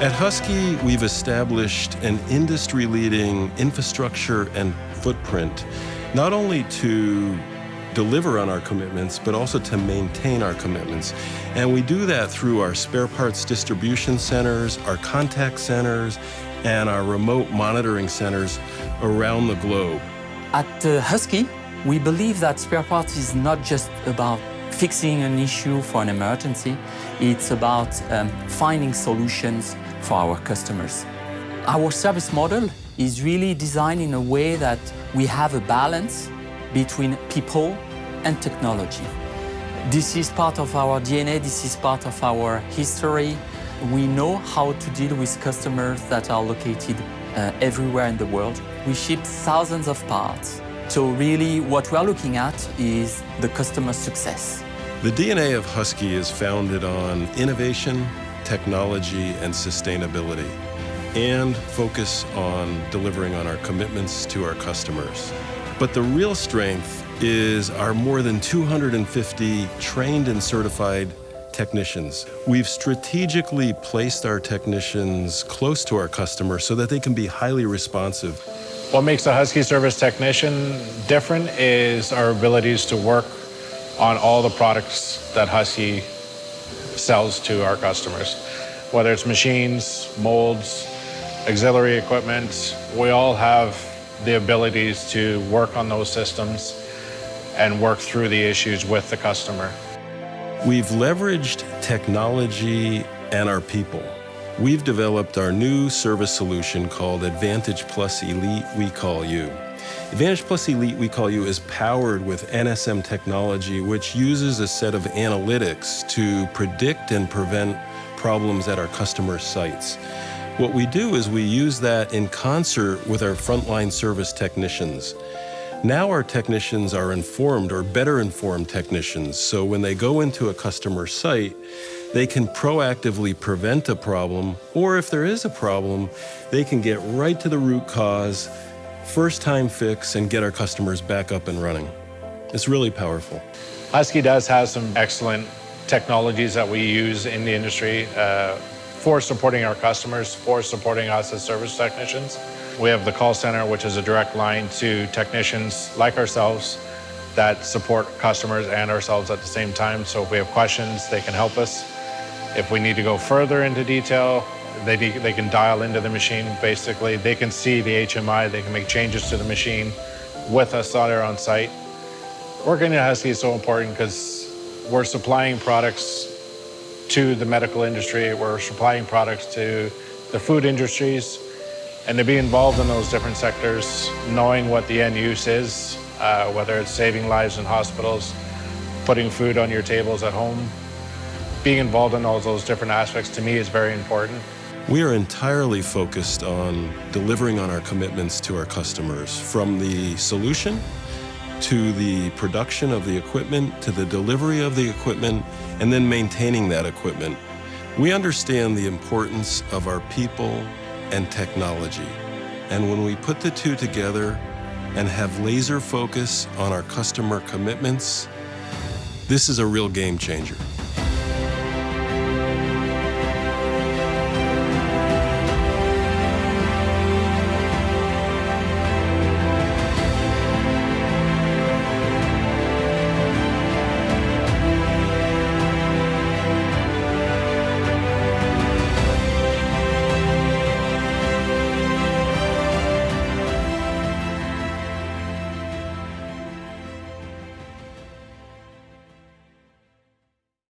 At Husky, we've established an industry-leading infrastructure and footprint, not only to deliver on our commitments, but also to maintain our commitments. And we do that through our spare parts distribution centers, our contact centers, and our remote monitoring centers around the globe. At uh, Husky, we believe that spare parts is not just about fixing an issue for an emergency, it's about um, finding solutions for our customers. Our service model is really designed in a way that we have a balance between people and technology. This is part of our DNA, this is part of our history. We know how to deal with customers that are located uh, everywhere in the world. We ship thousands of parts. So really what we are looking at is the customer success. The DNA of Husky is founded on innovation, technology, and sustainability, and focus on delivering on our commitments to our customers. But the real strength is our more than 250 trained and certified technicians. We've strategically placed our technicians close to our customers so that they can be highly responsive. What makes a Husky service technician different is our abilities to work on all the products that Husky sells to our customers. Whether it's machines, molds, auxiliary equipment, we all have the abilities to work on those systems and work through the issues with the customer. We've leveraged technology and our people. We've developed our new service solution called Advantage Plus Elite We Call You. Advantage Plus Elite We Call You is powered with NSM technology, which uses a set of analytics to predict and prevent problems at our customer sites. What we do is we use that in concert with our frontline service technicians. Now our technicians are informed or better informed technicians, so when they go into a customer site, they can proactively prevent a problem, or if there is a problem, they can get right to the root cause, first time fix, and get our customers back up and running. It's really powerful. Husky does have some excellent technologies that we use in the industry. Uh, for supporting our customers, for supporting us as service technicians. We have the call center, which is a direct line to technicians like ourselves that support customers and ourselves at the same time. So if we have questions, they can help us. If we need to go further into detail, they, they can dial into the machine. Basically, they can see the HMI, they can make changes to the machine with us there on site. Working at Husky is so important because we're supplying products to the medical industry. We're supplying products to the food industries. And to be involved in those different sectors, knowing what the end use is, uh, whether it's saving lives in hospitals, putting food on your tables at home, being involved in all those different aspects to me is very important. We are entirely focused on delivering on our commitments to our customers, from the solution to the production of the equipment, to the delivery of the equipment, and then maintaining that equipment. We understand the importance of our people and technology. And when we put the two together and have laser focus on our customer commitments, this is a real game changer.